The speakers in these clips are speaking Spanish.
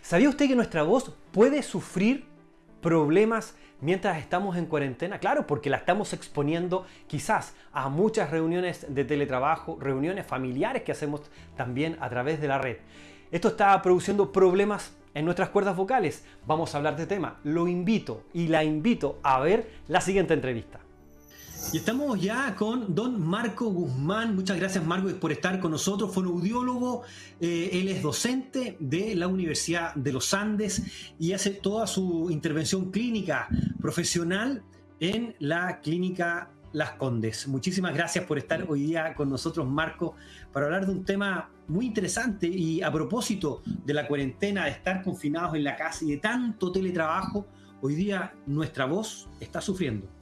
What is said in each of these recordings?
¿Sabía usted que nuestra voz puede sufrir problemas mientras estamos en cuarentena? Claro, porque la estamos exponiendo quizás a muchas reuniones de teletrabajo, reuniones familiares que hacemos también a través de la red. Esto está produciendo problemas en nuestras cuerdas vocales. Vamos a hablar de tema. Lo invito y la invito a ver la siguiente entrevista. Y estamos ya con don Marco Guzmán. Muchas gracias Marco por estar con nosotros. Fue un audiólogo, eh, él es docente de la Universidad de los Andes y hace toda su intervención clínica profesional en la clínica Las Condes. Muchísimas gracias por estar hoy día con nosotros Marco para hablar de un tema muy interesante y a propósito de la cuarentena, de estar confinados en la casa y de tanto teletrabajo, hoy día nuestra voz está sufriendo.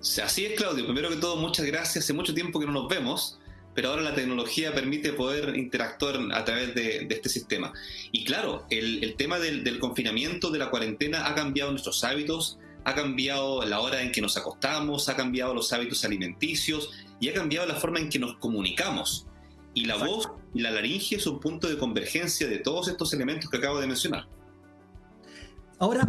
Así es, Claudio. Primero que todo, muchas gracias. Hace mucho tiempo que no nos vemos, pero ahora la tecnología permite poder interactuar a través de, este sistema. Y claro, el, tema del, confinamiento, de la cuarentena, ha cambiado nuestros hábitos, ha cambiado la hora en que nos acostamos, ha cambiado los hábitos alimenticios y ha cambiado la forma en que nos comunicamos. Y la voz y la laringe es un punto de convergencia de todos estos elementos que acabo de mencionar. Ahora,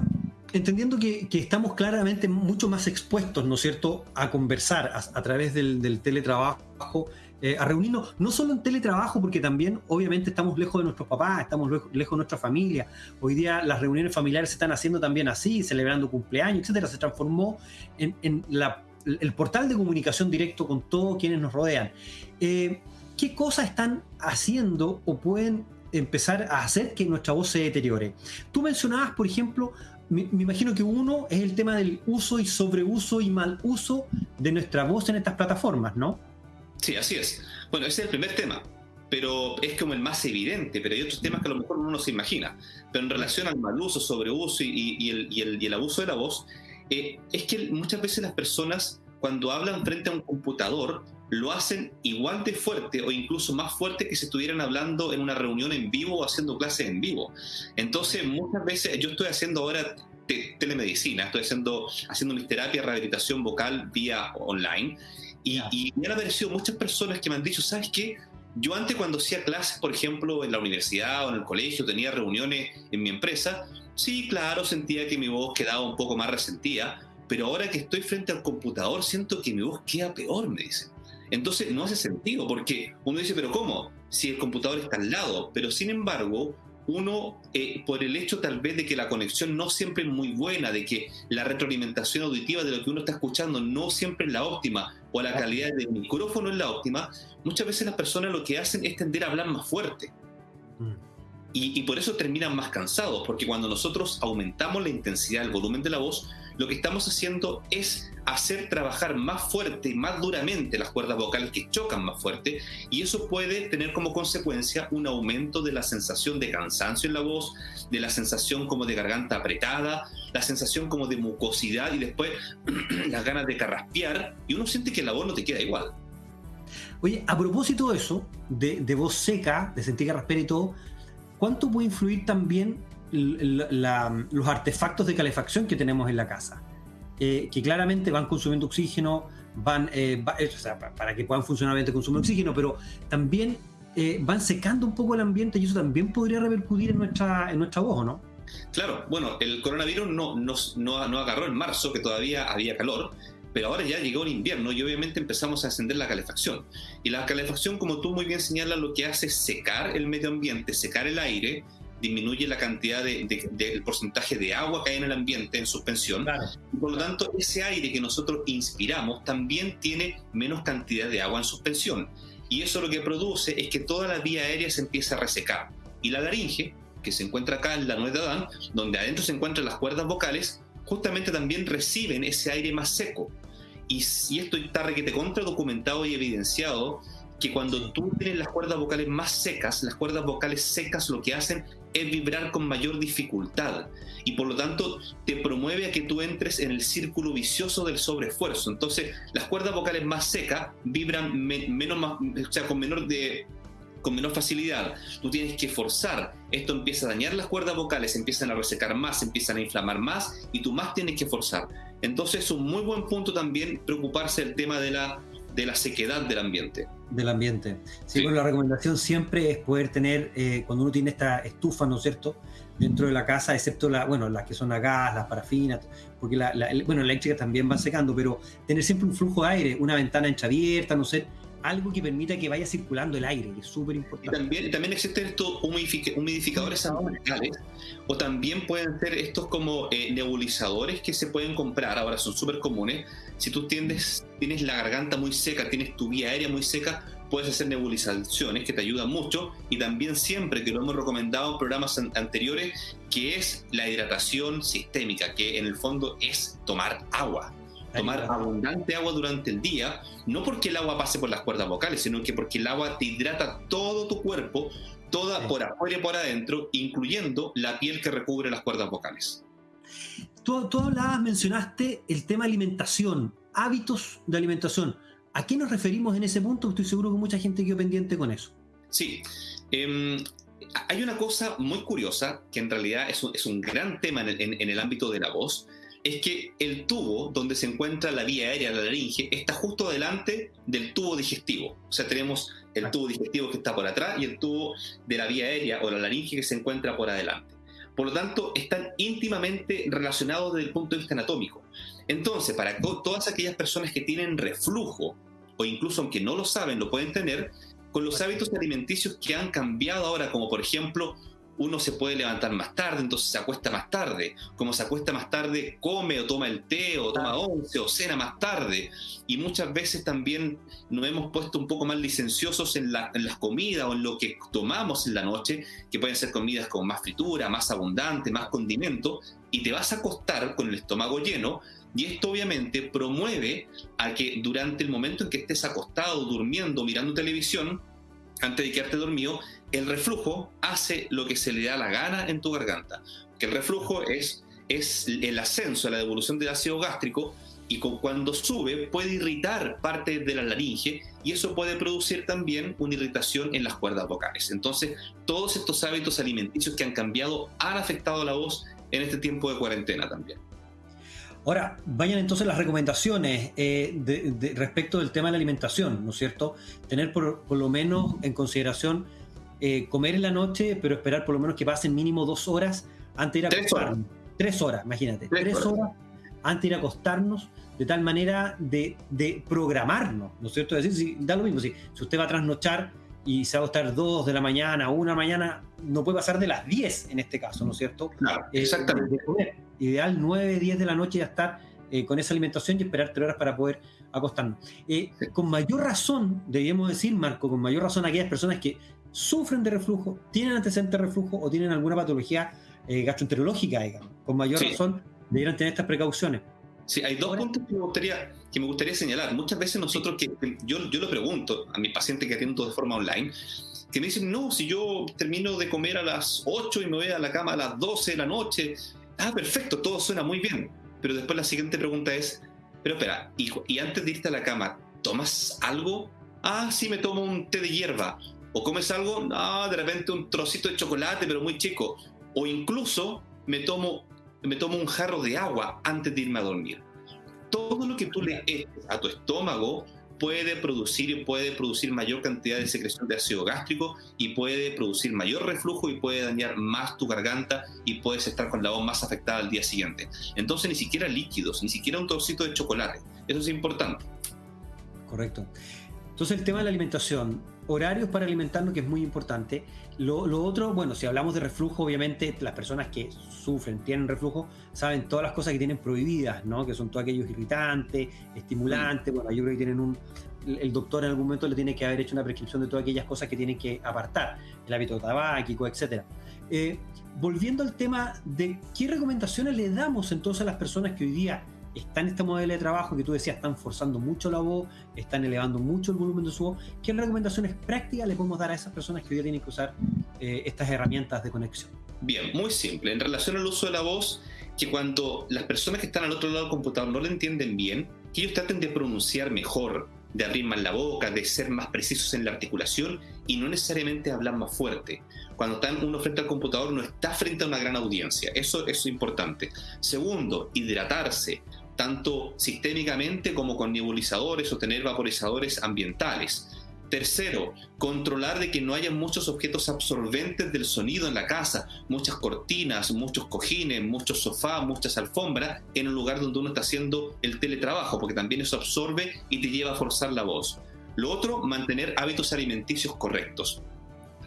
entendiendo que, estamos claramente mucho más expuestos, ¿no es cierto?, a conversar a, través del, teletrabajo, eh, a reunirnos, no solo en teletrabajo, porque también obviamente estamos lejos de nuestros papás, estamos lejos, de nuestra familia. Hoy día las reuniones familiares se están haciendo también así, celebrando cumpleaños, etcétera. Se transformó en, el portal de comunicación directo con todos quienes nos rodean. Eh, ¿Qué cosas están haciendo o pueden empezar a hacer que nuestra voz se deteriore? Tú mencionabas, por ejemplo, me, imagino que uno es el tema del uso y sobreuso y mal uso de nuestra voz en estas plataformas, ¿no? Sí, así es. Bueno, ese es el primer tema, pero es como el más evidente, pero hay otros temas que a lo mejor uno no se imagina. Pero en relación al mal uso, sobreuso y, el, abuso de la voz, eh, es que muchas veces las personas cuando hablan frente a un computador lo hacen igual de fuerte o incluso más fuerte que si estuvieran hablando en una reunión en vivo o haciendo clases en vivo. Entonces, muchas veces yo estoy haciendo ahora telemedicina, estoy haciendo, haciendo mis terapias, rehabilitación vocal vía online y, y me han aparecido muchas personas que me han dicho, ¿sabes qué? Yo antes cuando hacía clases, por ejemplo, en la universidad o en el colegio, tenía reuniones en mi empresa, sí, claro, sentía que mi voz quedaba un poco más resentida, pero ahora que estoy frente al computador siento que mi voz queda peor, me dicen. Entonces no hace sentido, porque uno dice, pero ¿cómo? Si el computador está al lado, pero sin embargo, uno, eh, por el hecho tal vez de que la conexión no siempre es muy buena, de que la retroalimentación auditiva de lo que uno está escuchando no siempre es la óptima, o la calidad del micrófono es la óptima, muchas veces las personas lo que hacen es tender a hablar más fuerte. Mm. Y, y, por eso terminan más cansados, porque cuando nosotros aumentamos la intensidad, el volumen de la voz, lo que estamos haciendo es hacer trabajar más fuerte más duramente las cuerdas vocales que chocan más fuerte y eso puede tener como consecuencia un aumento de la sensación de cansancio en la voz, de la sensación como de garganta apretada, la sensación como de mucosidad y después las ganas de carraspear y uno siente que la voz no te queda igual. Oye, a propósito de eso, de, voz seca, de sentir carraspera y todo, ¿cuánto puede influir también los artefactos de calefacción que tenemos en la casa, eh, que claramente van consumiendo oxígeno, van, eh, eh, para que puedan funcionar bien consumen oxígeno, pero también van secando un poco el ambiente y eso también podría repercutir en nuestra, en nuestra voz, ¿no? Claro, bueno, el coronavirus no, nos, no, no agarró en marzo, que todavía había calor, pero ahora ya llegó el invierno y obviamente empezamos a encender la calefacción. Y la calefacción, como tú muy bien señalas, lo que hace es secar el medio ambiente, secar el aire disminuye la cantidad del de, porcentaje de agua que hay en el ambiente en suspensión. Y por lo tanto, ese aire que nosotros inspiramos también tiene menos cantidad de agua en suspensión. Y eso lo que produce es que toda la vía aérea se empieza a resecar. Y la laringe, que se encuentra acá en la nuez de Adán, donde adentro se encuentran las cuerdas vocales, justamente también reciben ese aire más seco. Y si esto está requete contra documentado y evidenciado, que cuando tú tienes las cuerdas vocales más secas, las cuerdas vocales secas lo que hacen es vibrar con mayor dificultad y por lo tanto te promueve a que tú entres en el círculo vicioso del sobreesfuerzo. Entonces, las cuerdas vocales más secas vibran menos, o sea, con menor de con menor facilidad. Tú tienes que forzar. Esto empieza a dañar las cuerdas vocales, empiezan a resecar más, empiezan a inflamar más y tú más tienes que forzar. Entonces es un muy buen punto también preocuparse del tema de la, de la sequedad del ambiente. Del ambiente. Sí, Bueno, la recomendación siempre es poder tener, eh, cuando uno tiene esta estufa, ¿no es cierto?, dentro de la casa, excepto la, bueno, las que son a gas, las parafinas, porque la, la, bueno, eléctrica también va secando, pero tener siempre un flujo de aire, una ventana entreabierta, no sé, algo que permita que vaya circulando el aire, que es súper importante. También, también existen estos humidificadores ambientales, o también pueden ser estos como eh, nebulizadores que se pueden comprar, ahora son súper comunes. Si tú tienes, tienes la garganta muy seca, tienes tu vía aérea muy seca, puedes hacer nebulizaciones que te ayudan mucho y también siempre que lo hemos recomendado en programas anteriores, que es la hidratación sistémica, que en el fondo es tomar agua tomar abundante agua durante el día, no porque el agua pase por las cuerdas vocales, sino que porque el agua te hidrata todo tu cuerpo, toda por afuera y por adentro, incluyendo la piel que recubre las cuerdas vocales. Tú, tú hablabas, mencionaste el tema alimentación, hábitos de alimentación. ¿A qué nos referimos en ese punto? Estoy seguro que mucha gente quedó pendiente con eso. Sí. Em, hay una cosa muy curiosa que en realidad es un, es un gran tema en en el ámbito de la voz, es que el tubo donde se encuentra la vía aérea, la laringe, está justo delante del tubo digestivo. O sea, tenemos el tubo digestivo que está por atrás y el tubo de la vía aérea o la laringe que se encuentra por adelante. Por lo tanto, están íntimamente relacionados desde el punto de vista anatómico. Entonces, para todas aquellas personas que tienen reflujo, o incluso aunque no lo saben, lo pueden tener, con los hábitos alimenticios que han cambiado ahora, como por ejemplo uno se puede levantar más tarde, entonces se acuesta más tarde. Como se acuesta más tarde, come o toma el té o toma once o cena más tarde. Y muchas veces también nos hemos puesto un poco más licenciosos en, las comidas o en lo que tomamos en la noche, que pueden ser comidas con más fritura, más abundante, más condimento, y te vas a acostar con el estómago lleno. Y esto obviamente promueve a que durante el momento en que estés acostado, durmiendo, mirando televisión, antes de quedarte dormido, el reflujo hace lo que se le da la gana en tu garganta. El reflujo es, el ascenso, la devolución del ácido gástrico y cuando sube puede irritar parte de la laringe y eso puede producir también una irritación en las cuerdas vocales. Entonces, todos estos hábitos alimenticios que han cambiado han afectado la voz en este tiempo de cuarentena también. Ahora, vayan entonces las recomendaciones eh, de, respecto del tema de la alimentación, ¿no es cierto? Tener por, lo menos en consideración eh, comer en la noche, pero esperar por lo menos que pasen mínimo dos horas antes de ir a acostarnos. Tres horas, imagínate. Tres, horas. antes de ir a acostarnos, de tal manera de, programarnos, ¿no es cierto? Es decir, si, da lo mismo, si, si usted va a trasnochar y se va a acostar dos de la mañana, una mañana, no puede pasar de las 10 en este caso, ¿no es cierto? Claro, eh, exactamente. Ideal 9, 10 de la noche ya estar eh, con esa alimentación y esperar 3 horas para poder acostarnos. Eh, con mayor razón, debíamos decir, Marco, con mayor razón aquellas personas que sufren de reflujo, tienen antecedentes de reflujo o tienen alguna patología gastroenterológica, digamos, con mayor razón debieran tener estas precauciones. Sí, hay dos puntos que me, gustaría, que me gustaría señalar. Muchas veces nosotros, que, yo, yo lo pregunto a mis pacientes que atiendo de forma online, que me dicen, no, si yo termino de comer a las 8 y me voy a la cama a las 12 de la noche, ah, perfecto, todo suena muy bien. Pero después la siguiente pregunta es, pero espera, hijo, y antes de irte a la cama, ¿tomas algo? Ah, sí, me tomo un té de hierba. ¿O comes algo? Ah, de repente un trocito de chocolate, pero muy chico. O incluso me tomo me tomo un jarro de agua antes de irme a dormir. Todo lo que tú le eches a tu estómago puede producir, puede producir mayor cantidad de secreción de ácido gástrico y puede producir mayor reflujo y puede dañar más tu garganta y puedes estar con la voz más afectada al día siguiente. Entonces ni siquiera líquidos, ni siquiera un trocito de chocolate. Eso es importante. Correcto. Entonces el tema de la alimentación, horarios para alimentarnos que es muy importante. Lo, otro, bueno, si hablamos de reflujo, obviamente las personas que sufren, tienen reflujo, saben todas las cosas que tienen prohibidas, ¿no? Que son todos aquellos irritantes, estimulantes, bueno, yo creo que tienen un... El doctor en algún momento le tiene que haber hecho una prescripción de todas aquellas cosas que tienen que apartar, el hábito tabáquico, etc. Eh, volviendo al tema de qué recomendaciones le damos entonces a las personas que hoy día está en este modelo de trabajo que tú decías, están forzando mucho la voz, están elevando mucho el volumen de su voz, ¿qué recomendaciones prácticas le podemos dar a esas personas que hoy día tienen que usar eh, estas herramientas de conexión? Bien, muy simple. En relación al uso de la voz, que cuando las personas que están al otro lado del computador no lo entienden bien, que ellos traten de pronunciar mejor, de abrir más la boca, de ser más precisos en la articulación y no necesariamente hablar más fuerte. Cuando están uno frente al computador no está frente a una gran audiencia. Eso, eso es importante. Segundo, hidratarse tanto sistémicamente como con nebulizadores o tener vaporizadores ambientales. Tercero, controlar de que no haya muchos objetos absorbentes del sonido en la casa, muchas cortinas, muchos cojines, muchos sofás, muchas alfombras en un lugar donde uno está haciendo el teletrabajo, porque también eso absorbe y te lleva a forzar la voz. Lo otro, mantener hábitos alimenticios correctos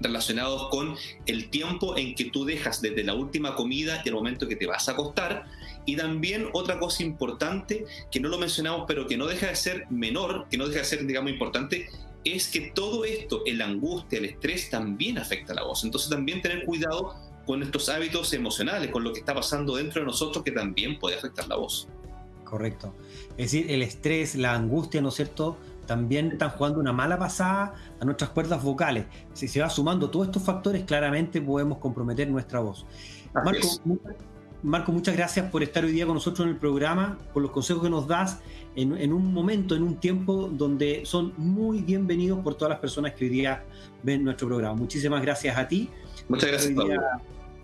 relacionados con el tiempo en que tú dejas desde la última comida y el momento que te vas a acostar. Y también otra cosa importante que no lo mencionamos, pero que no deja de ser menor, que no deja de ser, digamos, importante, es que todo esto, el angustia, el estrés, también afecta a la voz. Entonces también tener cuidado con nuestros hábitos emocionales, con lo que está pasando dentro de nosotros que también puede afectar la voz. Correcto. Es decir, el estrés, la angustia, ¿no es cierto? También están jugando una mala pasada a nuestras cuerdas vocales. Si se va sumando todos estos factores, claramente podemos comprometer nuestra voz. Marco, Marco, muchas gracias por estar hoy día con nosotros en el programa, por los consejos que nos das en, un momento, en un tiempo donde son muy bienvenidos por todas las personas que hoy día ven nuestro programa. Muchísimas gracias a ti. Muchas gracias, Pablo.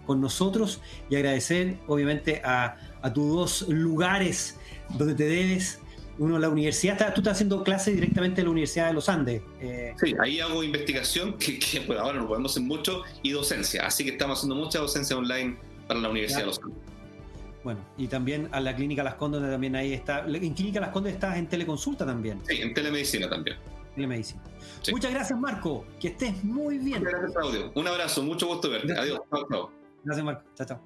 Con nosotros y agradecer, obviamente, a, tus dos lugares donde te debes uno la universidad, tú estás haciendo clases directamente en la Universidad de los Andes. Eh. Sí, ahí hago investigación, que, por ahora no podemos hacer mucho, y docencia. Así que estamos haciendo mucha docencia online para la Universidad de los Andes. Bueno, y también a la Clínica Las Condes también ahí está. En Clínica Las Condes estás en teleconsulta también. Sí, en telemedicina también. Telemedicina. Muchas gracias, Marco. Que estés muy bien. Muchas gracias, Claudio. Un abrazo, mucho gusto verte. Adiós. Gracias, Marco. Chao, chao.